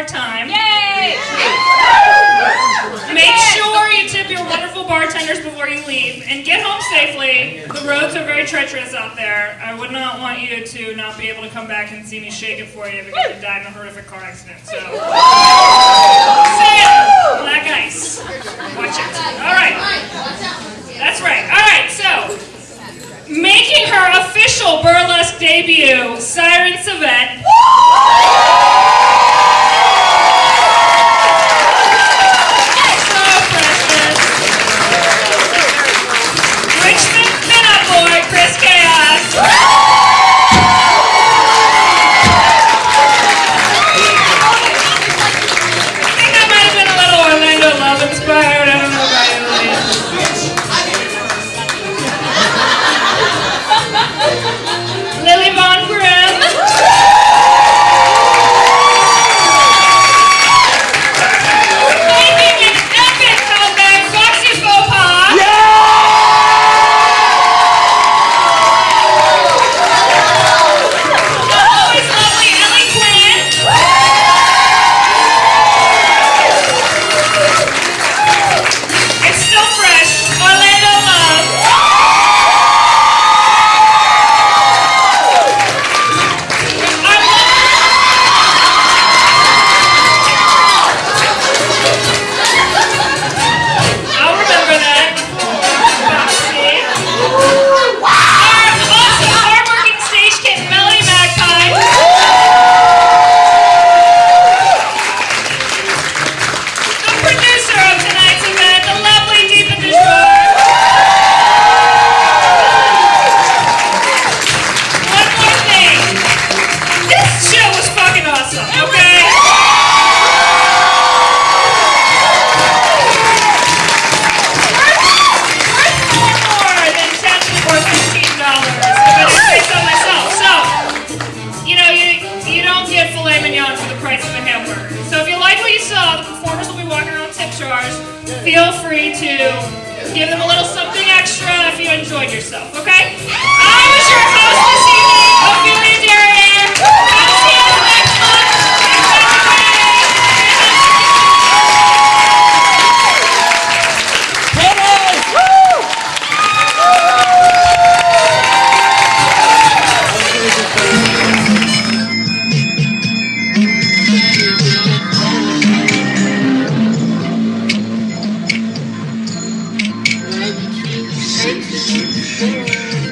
more time. Yay! Make sure you tip your wonderful bartenders before you leave, and get home safely. The roads are very treacherous out there. I would not want you to not be able to come back and see me shake it for you because you died in a horrific car accident. So, Sam, black ice. Watch it. All right. That's right. All right. So, making her official burlesque debut, Siren Savette Chris Chaos. Hamburger. So if you like what you saw, the performers will be walking around tip jars. Feel free to give them a little something extra if you enjoyed yourself. Okay? Thank you.